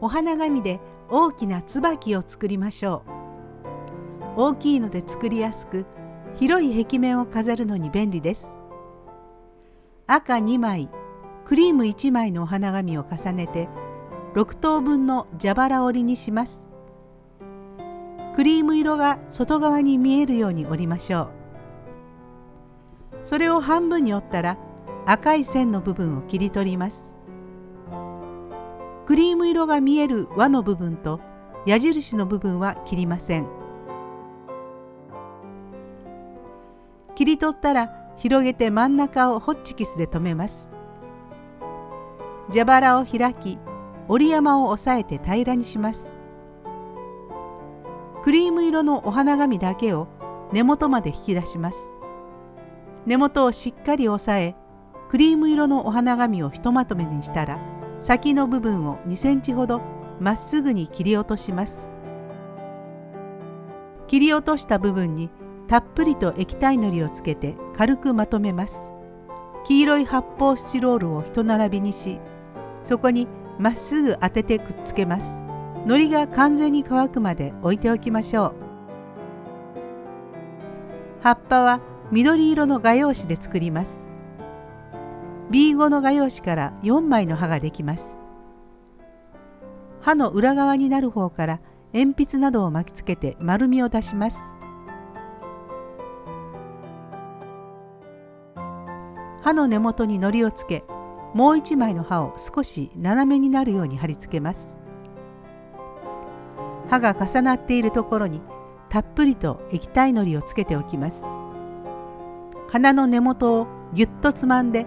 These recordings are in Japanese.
お花紙で大きな椿を作りましょう。大きいので作りやすく広い壁面を飾るのに便利です。赤2枚クリーム1枚のお花紙を重ねて6等分の蛇腹折りにします。クリーム色が外側に見えるように折りましょう。それを半分に折ったら赤い線の部分を切り取ります。クリーム色が見える輪の部分と矢印の部分は切りません。切り取ったら広げて真ん中をホッチキスで留めます。蛇腹を開き折り山を押さえて平らにします。クリーム色のお花紙だけを根元まで引き出します。根元をしっかり押さえクリーム色のお花紙をひとまとめにしたら先の部分を2センチほどまっすぐに切り落とします。切り落とした部分にたっぷりと液体のりをつけて軽くまとめます。黄色い発泡スチロールを一並びにしそこにまっすぐ当ててくっつけます。海苔が完全に乾くまで置いておきましょう。葉っぱは緑色の画用紙で作ります。B5 の画用紙から4枚の刃ができます。刃の裏側になる方から鉛筆などを巻きつけて丸みを出します。刃の根元に糊をつけもう一枚の刃を少し斜めになるように貼り付けます。刃が重なっているところにたっぷりと液体のりをつけておきます。花の根元をぎゅっとつまんで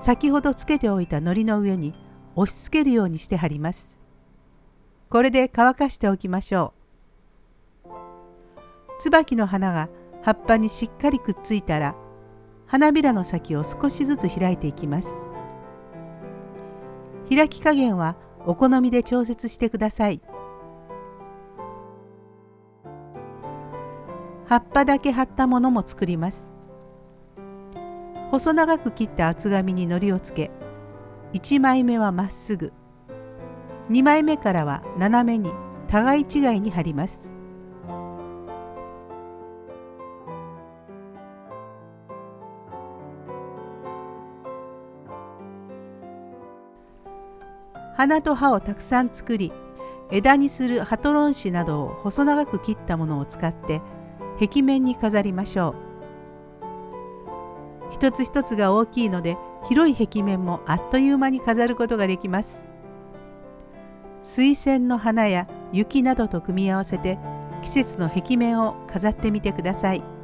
先ほどつけておいた糊の上に押し付けるようにして貼ります。これで乾かしておきましょう。椿の花が葉っぱにしっかりくっついたら花びらの先を少しずつ開いていきます。開き加減はお好みで調節してください。葉っぱだけ貼ったものも作ります。細長く切った厚紙に糊をつけ1枚目はまっすぐ2枚目からは斜めに互い違いに貼ります。花と葉をたくさん作り枝にするハトロン紙などを細長く切ったものを使って壁面に飾りましょう。一つ一つが大きいので広い壁面もあっという間に飾ることができます水仙の花や雪などと組み合わせて季節の壁面を飾ってみてください。